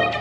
you